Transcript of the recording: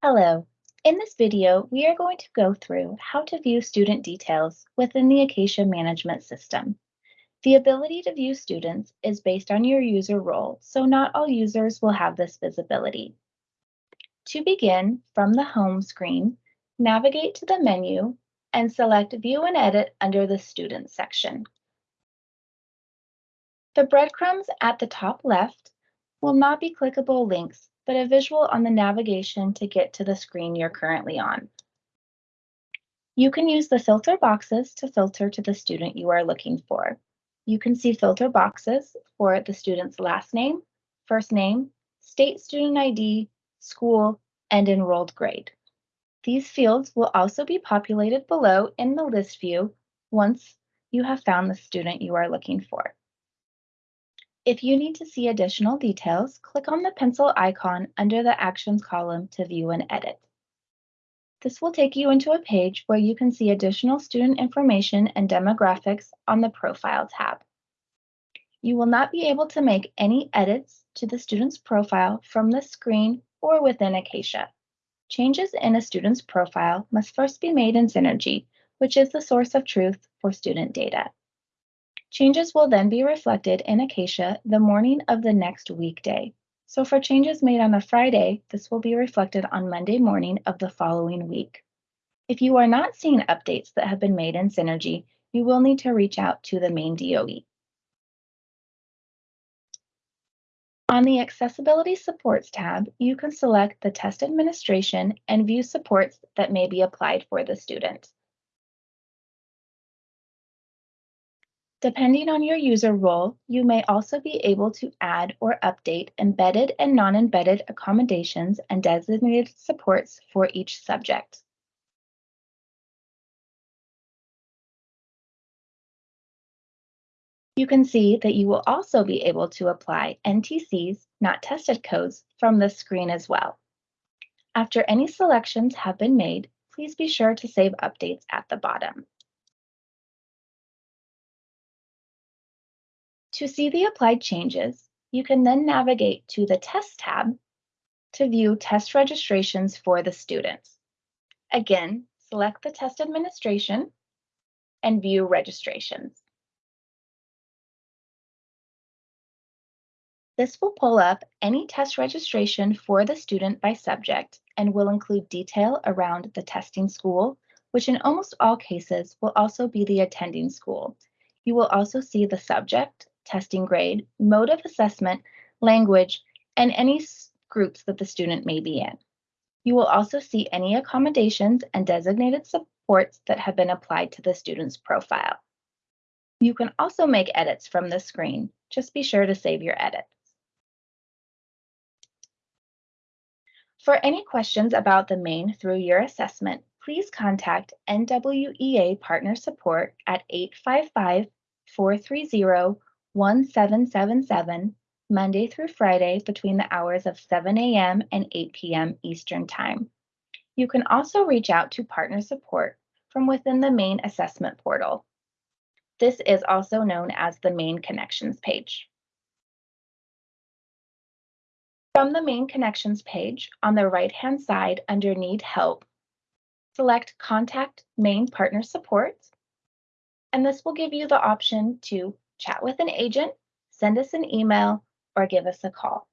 Hello. In this video, we are going to go through how to view student details within the Acacia Management System. The ability to view students is based on your user role, so not all users will have this visibility. To begin, from the home screen, navigate to the menu and select View and Edit under the Students section. The breadcrumbs at the top left will not be clickable links but a visual on the navigation to get to the screen you're currently on. You can use the filter boxes to filter to the student you are looking for. You can see filter boxes for the student's last name, first name, state student ID, school, and enrolled grade. These fields will also be populated below in the list view once you have found the student you are looking for. If you need to see additional details, click on the pencil icon under the Actions column to view and edit. This will take you into a page where you can see additional student information and demographics on the Profile tab. You will not be able to make any edits to the student's profile from this screen or within Acacia. Changes in a student's profile must first be made in Synergy, which is the source of truth for student data. Changes will then be reflected in Acacia the morning of the next weekday. So for changes made on a Friday, this will be reflected on Monday morning of the following week. If you are not seeing updates that have been made in Synergy, you will need to reach out to the Maine DOE. On the Accessibility Supports tab, you can select the test administration and view supports that may be applied for the student. Depending on your user role, you may also be able to add or update embedded and non-embedded accommodations and designated supports for each subject. You can see that you will also be able to apply NTCs, not tested codes, from this screen as well. After any selections have been made, please be sure to save updates at the bottom. To see the applied changes, you can then navigate to the Test tab to view test registrations for the students. Again, select the test administration and view registrations. This will pull up any test registration for the student by subject and will include detail around the testing school, which in almost all cases will also be the attending school. You will also see the subject, testing grade, mode of assessment, language, and any groups that the student may be in. You will also see any accommodations and designated supports that have been applied to the student's profile. You can also make edits from the screen. Just be sure to save your edits. For any questions about the Maine through year assessment, please contact NWEA Partner Support at 855 430 1777 Monday through Friday between the hours of 7 a.m. and 8 p.m. Eastern Time. You can also reach out to partner support from within the Maine assessment portal. This is also known as the Maine connections page. From the Maine connections page on the right-hand side under need help, select contact Maine partner support, and this will give you the option to chat with an agent, send us an email, or give us a call.